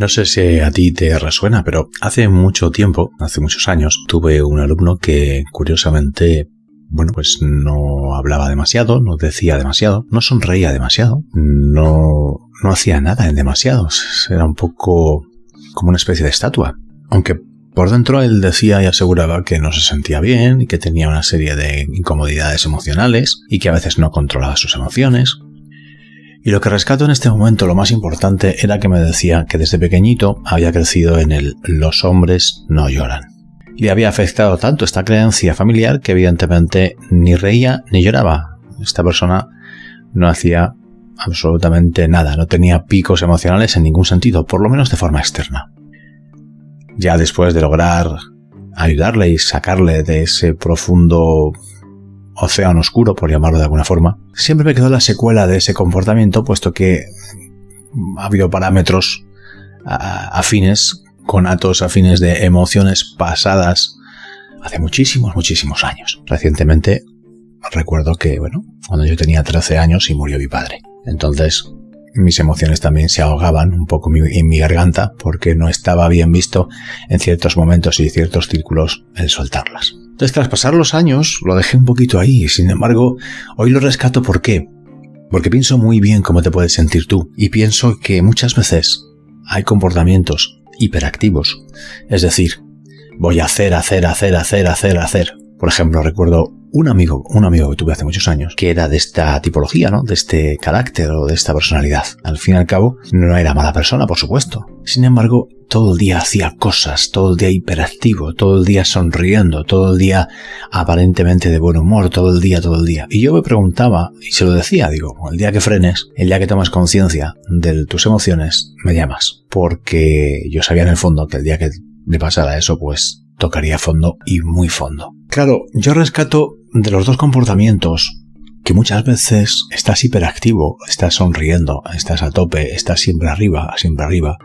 No sé si a ti te resuena, pero hace mucho tiempo, hace muchos años, tuve un alumno que curiosamente bueno, pues no hablaba demasiado, no decía demasiado, no sonreía demasiado, no, no hacía nada en demasiados. Era un poco como una especie de estatua. Aunque por dentro él decía y aseguraba que no se sentía bien y que tenía una serie de incomodidades emocionales y que a veces no controlaba sus emociones. Y lo que rescato en este momento, lo más importante, era que me decía que desde pequeñito había crecido en el los hombres no lloran. Le había afectado tanto esta creencia familiar que evidentemente ni reía ni lloraba. Esta persona no hacía absolutamente nada, no tenía picos emocionales en ningún sentido, por lo menos de forma externa. Ya después de lograr ayudarle y sacarle de ese profundo océano oscuro, por llamarlo de alguna forma, siempre me quedó la secuela de ese comportamiento, puesto que ha habido parámetros afines, conatos afines de emociones pasadas hace muchísimos, muchísimos años. Recientemente recuerdo que, bueno, cuando yo tenía 13 años y murió mi padre. Entonces, mis emociones también se ahogaban un poco en mi garganta porque no estaba bien visto en ciertos momentos y ciertos círculos el soltarlas. Entonces, tras pasar los años, lo dejé un poquito ahí. Sin embargo, hoy lo rescato ¿por qué? Porque pienso muy bien cómo te puedes sentir tú y pienso que muchas veces hay comportamientos hiperactivos. Es decir, voy a hacer, hacer, hacer, hacer, hacer, hacer. Por ejemplo, recuerdo un amigo, un amigo que tuve hace muchos años, que era de esta tipología, ¿no? De este carácter o de esta personalidad. Al fin y al cabo, no era mala persona, por supuesto. Sin embargo, todo el día hacía cosas, todo el día hiperactivo, todo el día sonriendo, todo el día aparentemente de buen humor, todo el día, todo el día. Y yo me preguntaba, y se lo decía, digo, el día que frenes, el día que tomas conciencia de tus emociones, me llamas. Porque yo sabía en el fondo que el día que le pasara eso, pues tocaría fondo y muy fondo. Claro, yo rescato de los dos comportamientos que muchas veces estás hiperactivo, estás sonriendo, estás a tope, estás siempre arriba, siempre arriba,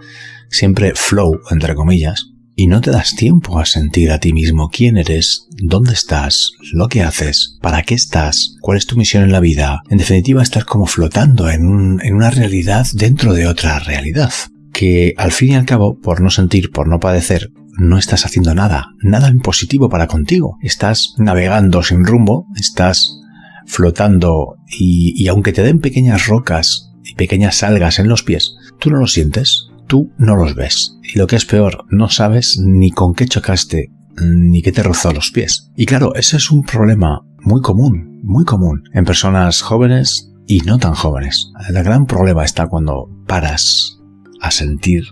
siempre flow, entre comillas, y no te das tiempo a sentir a ti mismo quién eres, dónde estás, lo que haces, para qué estás, cuál es tu misión en la vida. En definitiva, estás como flotando en, en una realidad dentro de otra realidad, que al fin y al cabo, por no sentir, por no padecer, no estás haciendo nada, nada en positivo para contigo. Estás navegando sin rumbo, estás flotando y, aunque te den pequeñas rocas y pequeñas algas en los pies, tú no los sientes, tú no los ves. Y lo que es peor, no sabes ni con qué chocaste, ni qué te rozó los pies. Y claro, ese es un problema muy común, muy común en personas jóvenes y no tan jóvenes. El gran problema está cuando paras a sentir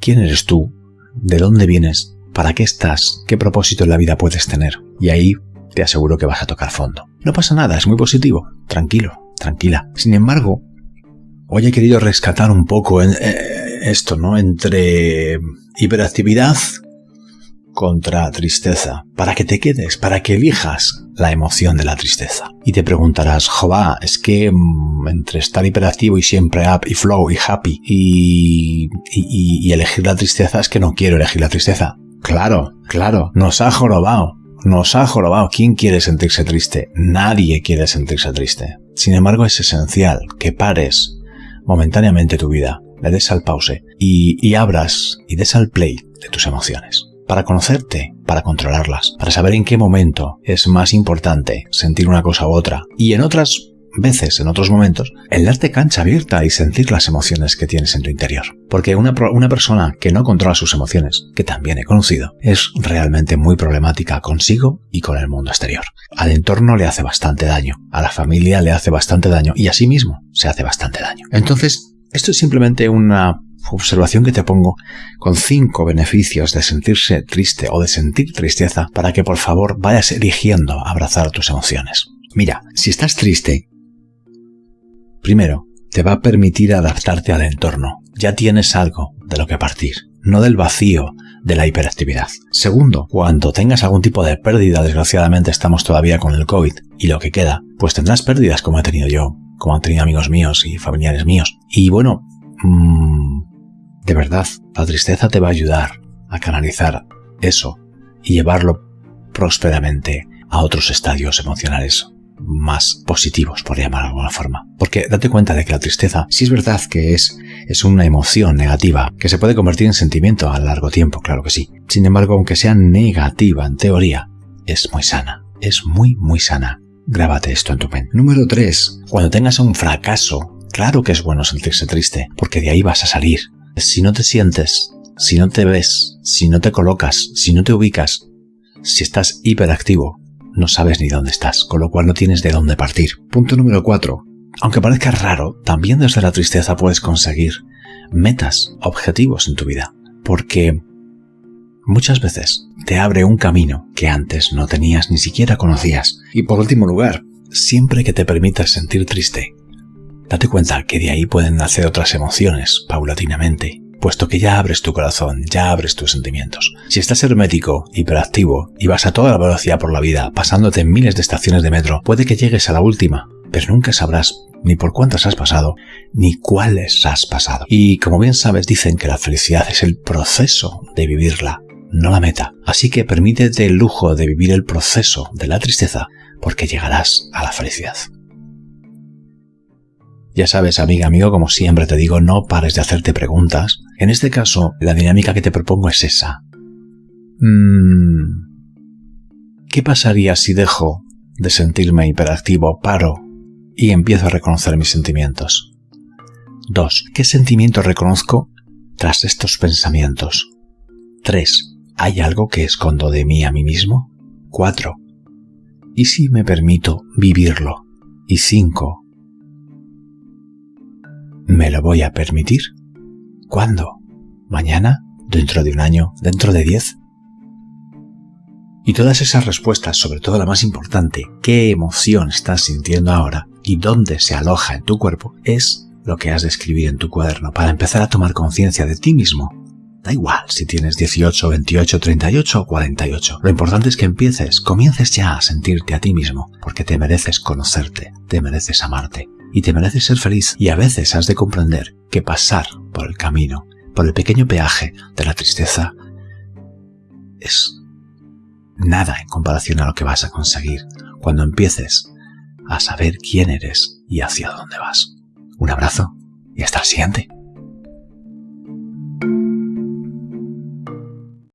quién eres tú, de dónde vienes, para qué estás, qué propósito en la vida puedes tener. Y ahí te aseguro que vas a tocar fondo. No pasa nada, es muy positivo. Tranquilo, tranquila. Sin embargo, hoy he querido rescatar un poco en, eh, esto, ¿no? Entre hiperactividad contra tristeza, para que te quedes, para que elijas la emoción de la tristeza. Y te preguntarás, Jova, es que mm, entre estar hiperactivo y siempre up y flow y happy y, elegir la tristeza es que no quiero elegir la tristeza. Claro, claro, nos ha jorobado. Nos ha jorobado. ¿Quién quiere sentirse triste? Nadie quiere sentirse triste. Sin embargo, es esencial que pares momentáneamente tu vida, le des al pause y abras y des al play de tus emociones. Para conocerte, para controlarlas, para saber en qué momento es más importante sentir una cosa u otra. Y en otras veces, en otros momentos, el darte cancha abierta y sentir las emociones que tienes en tu interior. Porque una, una persona que no controla sus emociones, que también he conocido, es realmente muy problemática consigo y con el mundo exterior. Al entorno le hace bastante daño, a la familia le hace bastante daño y a sí mismo se hace bastante daño. Entonces, esto es simplemente una observación que te pongo con cinco beneficios de sentirse triste o de sentir tristeza para que por favor vayas eligiendo abrazar tus emociones. Mira, si estás triste Primero, te va a permitir adaptarte al entorno. Ya tienes algo de lo que partir, no del vacío de la hiperactividad. Segundo, cuando tengas algún tipo de pérdida, desgraciadamente estamos todavía con el COVID y lo que queda, pues tendrás pérdidas como he tenido yo, como han tenido amigos míos y familiares míos. Y bueno, mmm, de verdad, la tristeza te va a ayudar a canalizar eso y llevarlo prósperamente a otros estadios emocionales más positivos, por llamar de alguna forma. Porque date cuenta de que la tristeza, si es verdad que es es una emoción negativa que se puede convertir en sentimiento a largo tiempo, claro que sí. Sin embargo, aunque sea negativa en teoría, es muy sana, es muy, muy sana. Grábate esto en tu mente. Número 3. Cuando tengas un fracaso, claro que es bueno sentirse triste, porque de ahí vas a salir. Si no te sientes, si no te ves, si no te colocas, si no te ubicas, si estás hiperactivo, no sabes ni dónde estás, con lo cual no tienes de dónde partir. Punto número 4. Aunque parezca raro, también desde la tristeza puedes conseguir metas, objetivos en tu vida, porque muchas veces te abre un camino que antes no tenías ni siquiera conocías. Y por último lugar, siempre que te permitas sentir triste, date cuenta que de ahí pueden nacer otras emociones paulatinamente, puesto que ya abres tu corazón, ya abres tus sentimientos. Si estás hermético, hiperactivo y vas a toda la velocidad por la vida, pasándote en miles de estaciones de metro, puede que llegues a la última, pero nunca sabrás ni por cuántas has pasado, ni cuáles has pasado. Y como bien sabes, dicen que la felicidad es el proceso de vivirla, no la meta. Así que permítete el lujo de vivir el proceso de la tristeza, porque llegarás a la felicidad. Ya sabes, amiga, amigo, como siempre te digo, no pares de hacerte preguntas. En este caso, la dinámica que te propongo es esa. Mm, ¿Qué pasaría si dejo de sentirme hiperactivo, paro y empiezo a reconocer mis sentimientos? 2. ¿Qué sentimiento reconozco tras estos pensamientos? 3. ¿Hay algo que escondo de mí a mí mismo? 4. ¿Y si me permito vivirlo? Y 5. ¿Me lo voy a permitir? ¿Cuándo? ¿Mañana? ¿Dentro de un año? ¿Dentro de diez? Y todas esas respuestas, sobre todo la más importante, qué emoción estás sintiendo ahora y dónde se aloja en tu cuerpo, es lo que has de escribir en tu cuaderno para empezar a tomar conciencia de ti mismo. Da igual si tienes 18, 28, 38 o 48. Lo importante es que empieces, comiences ya a sentirte a ti mismo, porque te mereces conocerte, te mereces amarte, y te mereces ser feliz y a veces has de comprender que pasar por el camino, por el pequeño peaje de la tristeza, es nada en comparación a lo que vas a conseguir cuando empieces a saber quién eres y hacia dónde vas. Un abrazo y hasta el siguiente.